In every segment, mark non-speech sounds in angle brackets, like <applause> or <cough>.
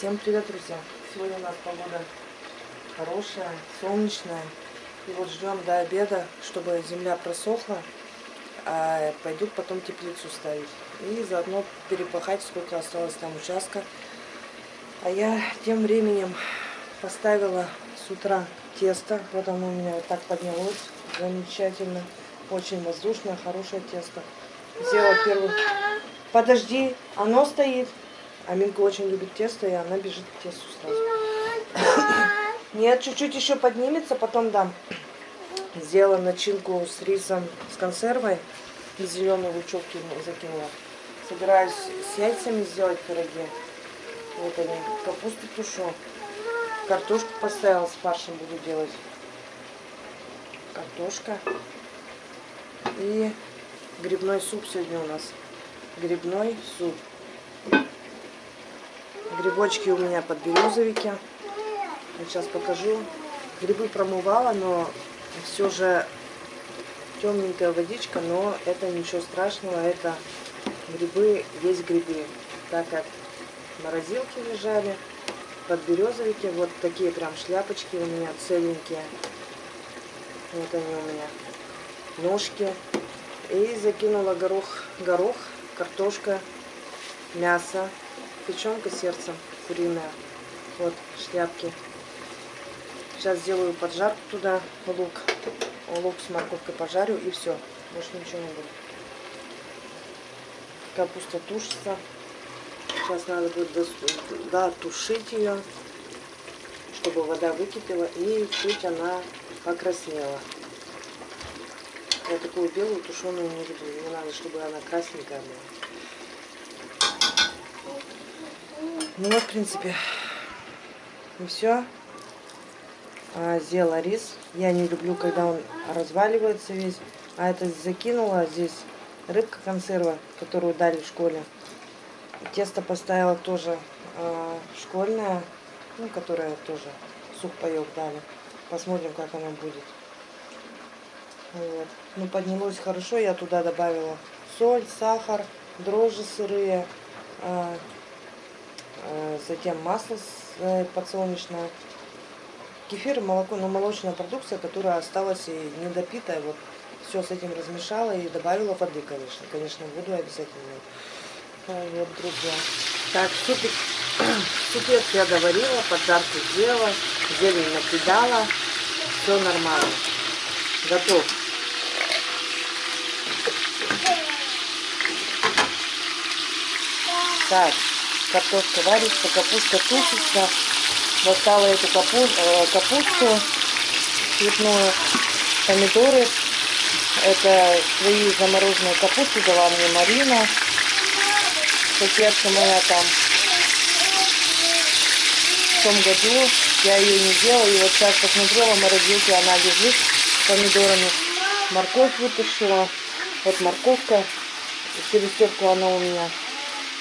Всем привет, друзья! Сегодня у нас погода хорошая, солнечная. И вот ждем до обеда, чтобы земля просохла, а пойдут потом теплицу ставить. И заодно перепахать, сколько осталось там участка. А я тем временем поставила с утра тесто. Вот оно у меня вот так поднялось. Замечательно. Очень воздушное, хорошее тесто. Сделала первый... Подожди, оно стоит. Аминка очень любит тесто, и она бежит к тесту сразу. <coughs> Нет, чуть-чуть еще поднимется, потом дам. Сделала начинку с рисом, с консервой. И зеленые лучок закинула. Собираюсь с яйцами сделать пироги. Вот они. Капусту тушу. Картошку поставила, с фаршем буду делать. Картошка. И грибной суп сегодня у нас. Грибной суп. Грибочки у меня под березовики. Сейчас покажу. Грибы промывала, но все же темненькая водичка, но это ничего страшного. Это грибы, есть грибы. Так как морозилки лежали, под березовики. Вот такие прям шляпочки у меня целенькие. Вот они у меня. Ножки. И закинула горох, горох, картошка, мясо, печенка сердцем куриная. Вот шляпки. Сейчас сделаю поджарку туда, лук. Лук с морковкой пожарю и все. Больше ничего не будет. Капуста тушится. Сейчас надо будет дотушить ее, чтобы вода выкипела и чуть она покраснела. Я такую белую тушеную не люблю. Мне надо, чтобы она красненькая была. Ну вот, в принципе, и все. А, сделала рис. Я не люблю, когда он разваливается весь. А это закинула здесь рыбка консерва, которую дали в школе. Тесто поставила тоже э, школьное, ну, которое тоже сухпайок дали. Посмотрим, как оно будет. Вот. Ну, поднялось хорошо. Я туда добавила соль, сахар, дрожжи сырые, Э, затем масло э, подсолнечное, кефир, молоко, но молочная продукция, которая осталась и недопитая, вот все с этим размешала и добавила воды, конечно, конечно, воду обязательно. Вот, друзья. Так, супик, <clears throat> супец я доварила, поджарку сделала, зелень накидала, все нормально. Готов. Так, картошка варится, капуста тушится. Достала эту капу, э, капусту цветную, помидоры. Это свои замороженные капусты дала мне Марина. Соседка моя там в том году. Я ее не делала. И вот сейчас посмотрела, морозилке она лежит с помидорами. Морковь вытащила. Вот морковка. Через терку она у меня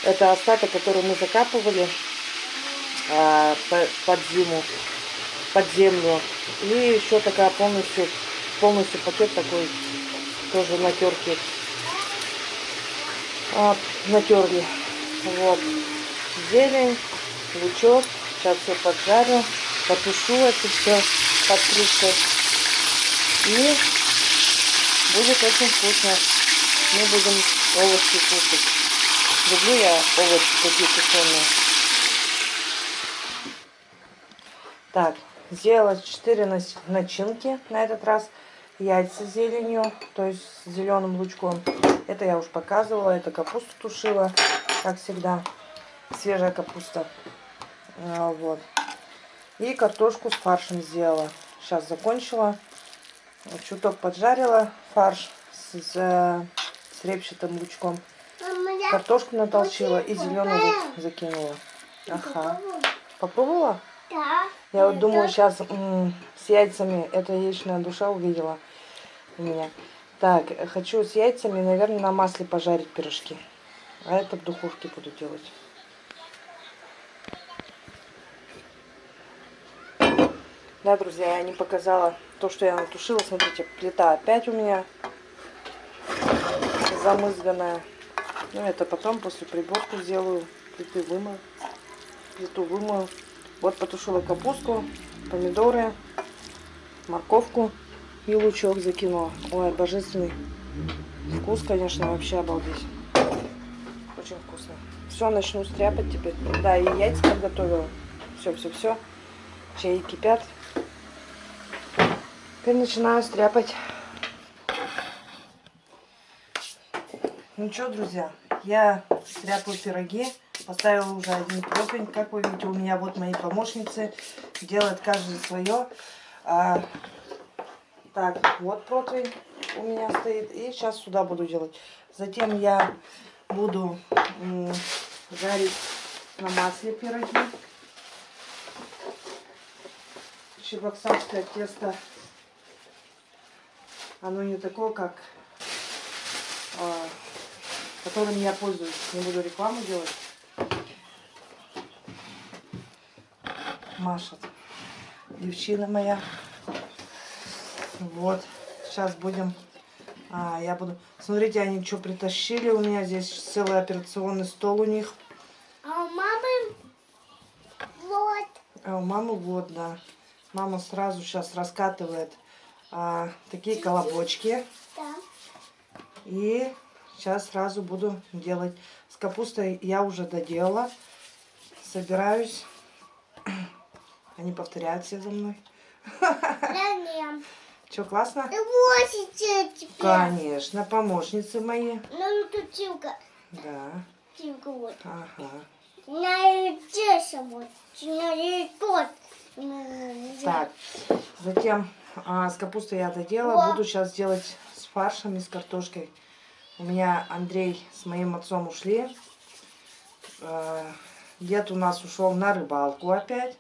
это остаток, который мы закапывали а, под зиму, под землю. И еще такая полностью, полностью пакет такой, тоже натерки. А, натерли. Вот. Зелень, лучок. Сейчас все поджарю, потушу это все под крышкой. И будет очень вкусно. Мы будем овощи кушать. Люблю я овощи такие тушеные. Так, сделала 4 начинки на этот раз. Яйца с зеленью, то есть с зеленым лучком. Это я уж показывала. Это капусту тушила, как всегда. Свежая капуста. А, вот. И картошку с фаршем сделала. Сейчас закончила. Чуток поджарила фарш с, с, с репчатым лучком. Картошку натолчила и зеленый лук закинула. Ага. Попробовала? Да. Я вот думаю, сейчас с яйцами, это яичная душа увидела у меня. Так, хочу с яйцами, наверное, на масле пожарить пирожки. А это в духовке буду делать. Да, друзья, я не показала то, что я натушила. Смотрите, плита опять у меня замызганная. Ну, это потом, после приборку сделаю, плиты вымою. плиту вымою. Вот потушила капусту, помидоры, морковку и лучок закинула. Ой, божественный вкус, конечно, вообще обалдеть. Очень вкусно. Все, начну стряпать теперь. Да, и яйца подготовила. Все, все, все. Чаи кипят. Теперь начинаю стряпать. Ну что, друзья, я стряпаю пироги. Поставила уже один противень. Как вы видите, у меня вот мои помощницы. Делают каждый свое. А, так, вот противень у меня стоит. И сейчас сюда буду делать. Затем я буду жарить на масле пироги. Чебоксарское тесто. Оно не такое, как а, которым я пользуюсь. Не буду рекламу делать. Машет. Девчина моя. Вот. Сейчас будем... А, я буду... Смотрите, они что притащили у меня. Здесь целый операционный стол у них. А у мамы вот. А у мамы вот, да. Мама сразу сейчас раскатывает а, такие колобочки. Да. И сейчас сразу буду делать. С капустой я уже доделала. Собираюсь. <clears throat> Они повторяют все за мной. <laughs> Да нет. Классно? Теперь. Конечно, помощницы мои. Ну, тут Тимка. Да. Тимка вот. Ага. На вот. На. Так, затем а, с капустой я доделала. Буду сейчас делать с фаршем и с картошкой. У меня Андрей с моим отцом ушли. А, Дед у нас ушел на рыбалку опять.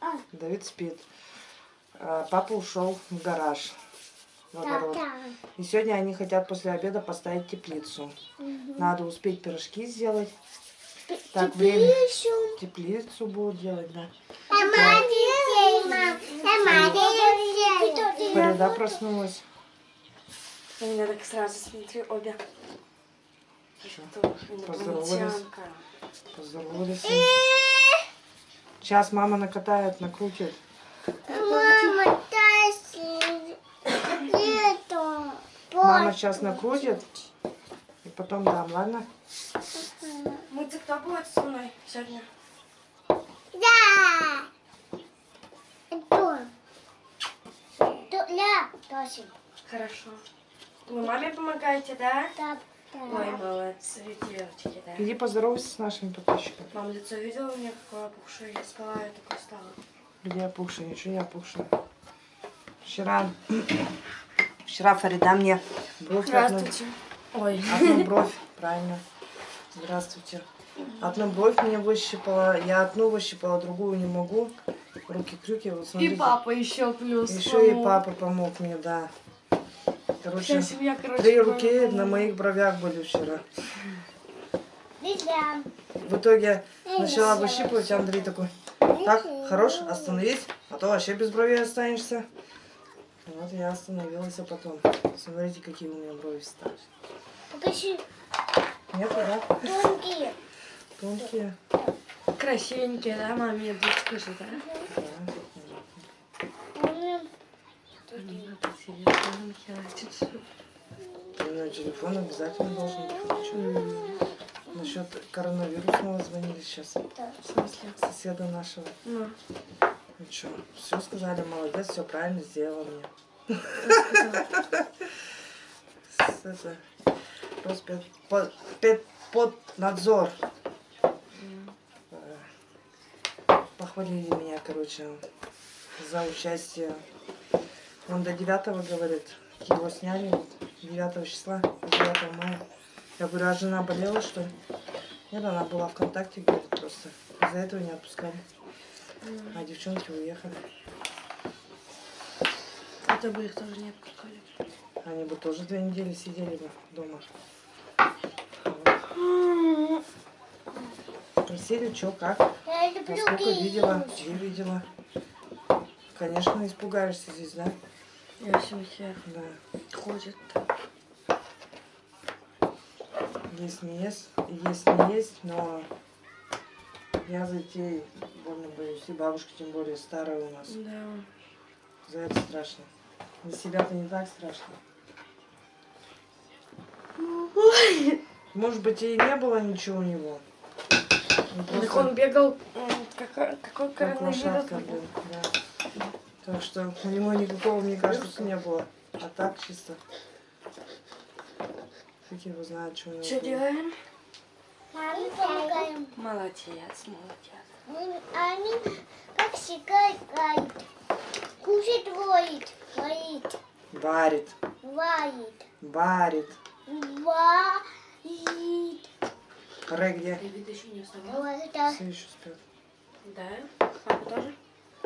А, Давид спит. А, Папа ушел в гараж. В да, огород. да. И сегодня они хотят после обеда поставить теплицу. Надо успеть пирожки сделать. Так, время. Пишу. Теплицу будут делать, да. Фарида проснулась. У меня так сразу, смотри, обе. Что? Поздоровались. Поздоровались. Сейчас мама накатает, накрутит. Мама, это. Мама сейчас накрутит. И потом дам, ладно? Мультик кто будет со мной сегодня? Да. Это. Ля. Хорошо. Вы маме помогаете, да? Да, Ой, молодцы, девочки, да. Иди поздоровайся с нашими подписчиками. Мам, лицо видела у меня какое опухшее? Я спала, я такой стала. Где опухшая? Ничего не опухшая. Вчера, <clears throat> вчера Фарида мне бровь одну, Ой. одну <laughs> бровь, правильно. Здравствуйте. Одну бровь мне выщипала, я одну выщипала, другую не могу. Руки-крюки, вот смотрите. И папа еще плюс. Еще и помог. папа помог мне, да. Короче, Вся семья, короче, три руки на моих бровях были вчера. В итоге начала выщипывать, а Андрей такой, так, хорош, остановись, а то вообще без бровей останешься. Вот я остановилась, а потом, смотрите, какие у меня брови стали. Покажи. Нет, да? Тонкие. Тонкие. Красивенькие, да, маме? Я скажи, да? Да. М, Не надо телефон обязательно должен быть. Чё? Насчет коронавирусного звонили сейчас. да. В смысле? Соседа нашего. Ну, Ну что, все сказали, молодец, все правильно сделала мне. Это, Роспед, под, пед- под надзор. Э, Похвалили меня, короче, за участие. Он до 9 говорит, его сняли вот 9 числа, 9 мая. Я говорю, а жена болела, что ли? Нет, она была ВКонтакте, говорит, просто. Из-за этого не отпускали. А девчонки уехали. это бы их тоже не отпускали. Они бы тоже две недели сидели бы дома. Просили, что, как, насколько видела, где видела. Конечно, испугаешься здесь, да? Я все хер Да. ходит. Есть не есть, есть не есть, но Я за детей больно боюсь. И бабушка тем более старая у нас. Да. За это страшно. За себя-то не так страшно. Может быть, и не было ничего у него. Он Так просто он бегал, м, какой, какой как коронавирус лошадка, был. Да. Так что у него никакого, мне кажется, не было. А так чисто. Фиг его знает, что у него Что было. делаем? Маме помогаем. Молодец, молодец. Они как играют. Кушать воит. Воит. Варит, Варит. варит. Варит. Ре где? Давид еще не вставал? Все еще спят. Да. Папа тоже?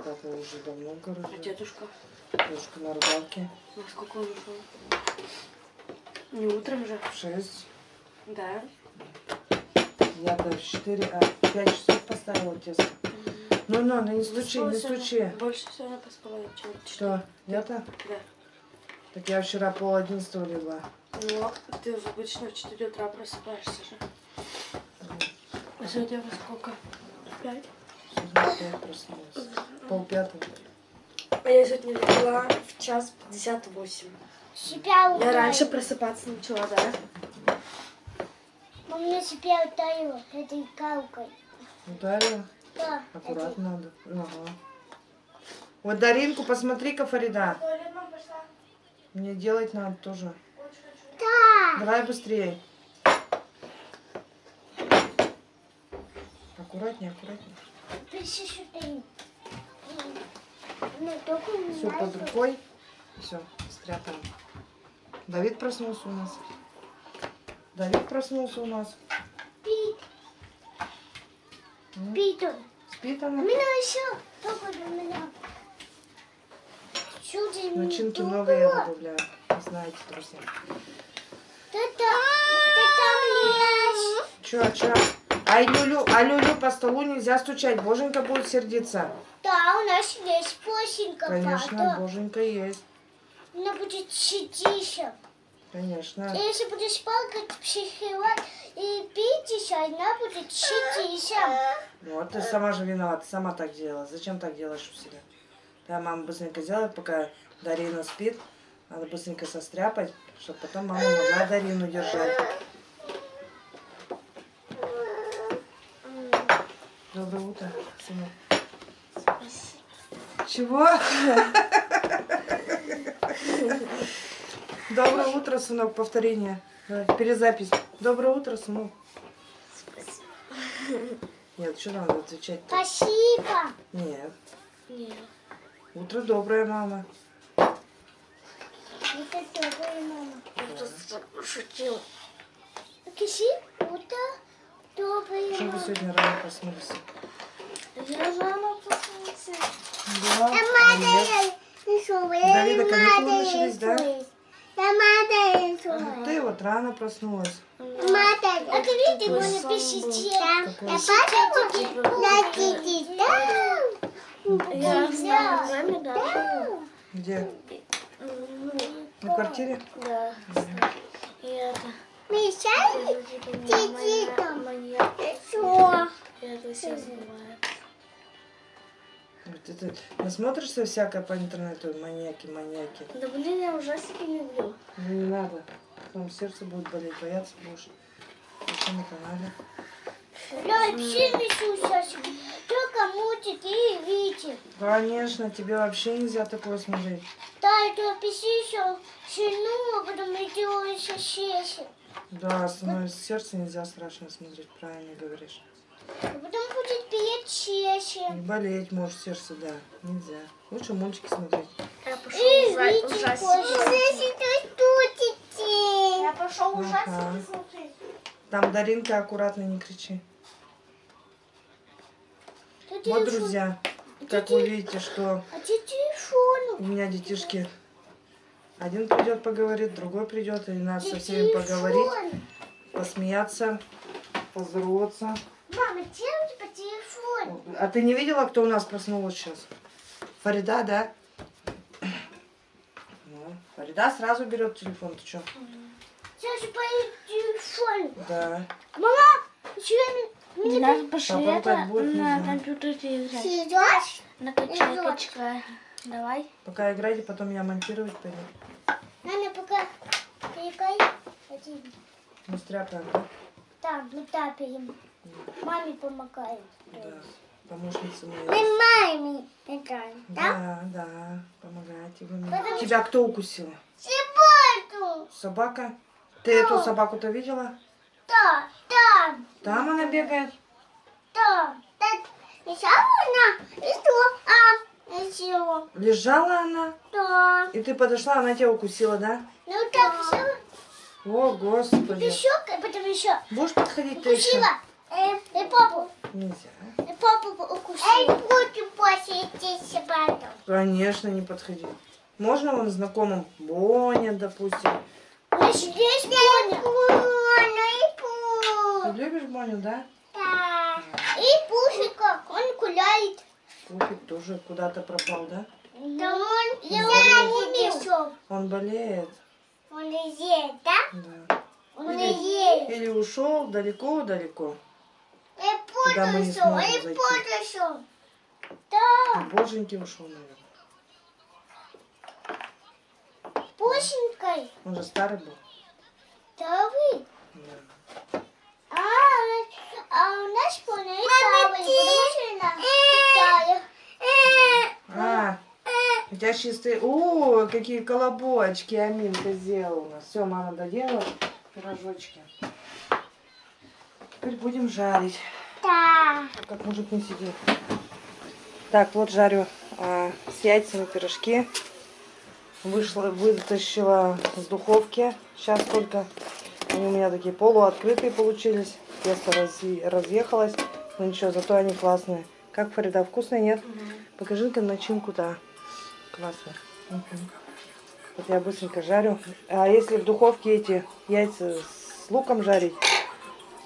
Папа уже давно в А дедушка? Дедушка на рыбалке. Во сколько он ушел? Не утром же? В шесть. Да. Я-то в четыре, а в пять часов поставила тесто. Ну, ну, ну, не стучи, не стучи. Больше сегодня поспала, чем. Что, я-то? Да. Так я вчера пол одиннадцатого легла. Ну, ты обычно в 4 утра просыпаешься же. А сегодня во сколько? В Пять? Сегодня в пять проснулась. Пол пятого. А я сегодня легла в час 58. Себя Я раньше просыпаться начала, да? Мама себя ударила этой галкой. Ударила? Да. Аккуратно надо. Ага. Вот Даринку, посмотри-ка, Фарида. Мне делать надо тоже. Да. Давай быстрее. Аккуратнее, аккуратнее. Все под рукой. Все, спрятано. Давид проснулся у нас. Давид проснулся у нас. Пит. М? Пит он. Спит У она. меня еще. Только у меня. Чудо Начинки новые я добавляю. Не знаете, друзья. Там лезь. Че, че? Ай, Люлю, а Люлю по столу нельзя стучать. Боженька будет сердиться. Да, у нас есть посенька, Конечно, правда. Боженька есть. Она будет сидеть. Конечно. Если будешь плакать, психовать и пить она будет сидеть. Вот ты сама же виновата, сама так делала. Зачем так делаешь у себя? Да, мама быстренько сделает, пока Дарина спит. Надо быстренько состряпать, чтобы потом мама могла Дарину держать. Доброе утро, сынок. Чего? Доброе утро, сынок, повторение. Перезапись. Доброе утро, сынок. Нет, что надо отвечать-то? Спасибо. Нет. Нет. Утро доброе, мама. Это добрая мама. Шутил. Киси, утро добрая Что вы мама. сегодня рано проснулись? Я проснулся. А нет? Давида каникулы начались, да? Ты вот рано проснулась. А ты видишь, мы напишите. Я Да. с нами, да. Где? На квартире? Да. И это... Мешай? Там. Что? Это все. Вот ты, насмотришься всякое по интернету, маньяки, маньяки. Да блин, я ужастики не люблю. Ну, не надо. Потом сердце будет болеть, бояться будешь. Еще на канале. Да, все несу сейчас. Только мультики и видео. Конечно, тебе вообще нельзя такое смотреть. Да, это писи еще сильно, а потом идет еще. Да, становится сердце нельзя страшно смотреть, правильно говоришь. А потом будет петь. И болеть может сердце, да, нельзя. Лучше мультики смотреть. Я пошел И ужа- видео ужастики. Я пошел Ага. смотреть. Там Даринка, аккуратно не кричи. Вот, друзья, как вы видите, что А у меня детишки один придет поговорит, другой придет, и надо со всеми поговорить, посмеяться, поздороваться. Мама, где у тебя телефон? А ты не видела, кто у нас проснулась сейчас? Фарида, да? Ну, Фарида сразу берет телефон, ты что? Сейчас поедет телефон. Да. Мама, еще Нас пошли Папа это так будет, не на компьютере играть. Идешь? На качалке. Давай. Пока играйте, потом я монтировать пойду. Надо пока перекай. Один. Мы стряпаем, да? Там, мы тапаем. Маме помогаем. Да. Помощница Мы моя. маме играем, да? Да, да, помогайте вы мне. Потому Тебя кто укусила? Собаку. Собака? Ты эту собаку-то видела? Да, да, Там она бегает. да. Да. Еще она, и что? А, еще. Лежала она, Да. и ты подошла, она тебя укусила, да? Ну так, еще. О, господи. Еще, потом еще. Будешь подходить ты еще? Э, и папу. Нельзя. И папу укусила. Эй, будем посетить собаку. Конечно, не подходи. Можно вам знакомым? Боня, допустим. Здесь есть Боня. Боня и Ты любишь Боню, да? Да. И Пушика, он гуляет. Пуфик тоже куда-то пропал, да? Да он, я не весел. Он болеет. Он лезет, да? Да. Он лезет. Или ушел далеко-далеко. И Куда мы не сможем и зайти. Да, Боженьки ушел, наверное. Пушенькой. Он же старый был. Да вы. Да. А, а у нас потому что она Китая. А, у тебя чистые... О, какие колобочки Аминка сделала у нас. Все, мама доделала пирожочки. Теперь будем жарить. Да. Как мужик не сидит. Так, вот жарю а, с яйцами пирожки. Вышла, вытащила с духовки. Сейчас только они у меня такие полуоткрытые получились. Тесто разъе- разъехалось. Но ничего, зато они классные. Как, Фарида, вкусные, нет? Покажи-ка начинку, да. Классно. Мгм. Вот я быстренько жарю. А если в духовке эти яйца с луком жарить?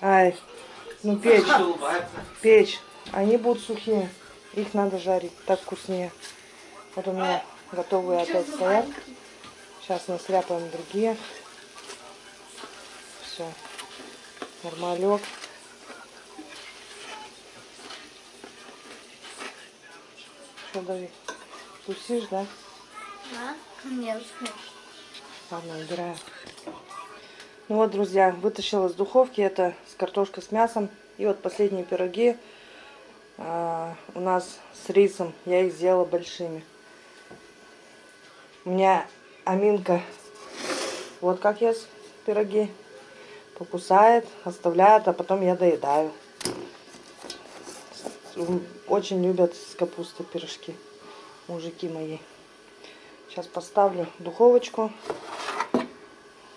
Ай, ну печь. Печь. Они будут сухие. Их надо жарить. Так вкуснее. Вот у меня готовые опять стоят. Сейчас насляпаем другие. Все. Нормалек. Что, Давид? Тусишь, да? Да? Нет. Ладно, убираю. Ну вот, друзья, вытащила из духовки это с картошкой с мясом. И вот последние пироги а, у нас с рисом. Я их сделала большими. У меня Аминка, вот как ест пироги. Покусает, оставляет, а потом я доедаю. Очень любят с капустой пирожки. Мужики мои. Сейчас поставлю духовочку.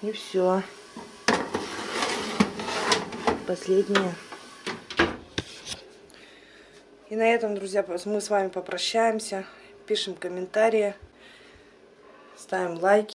И все. Последнее. И на этом, друзья, мы с вами попрощаемся. Пишем комментарии. Ставим лайки.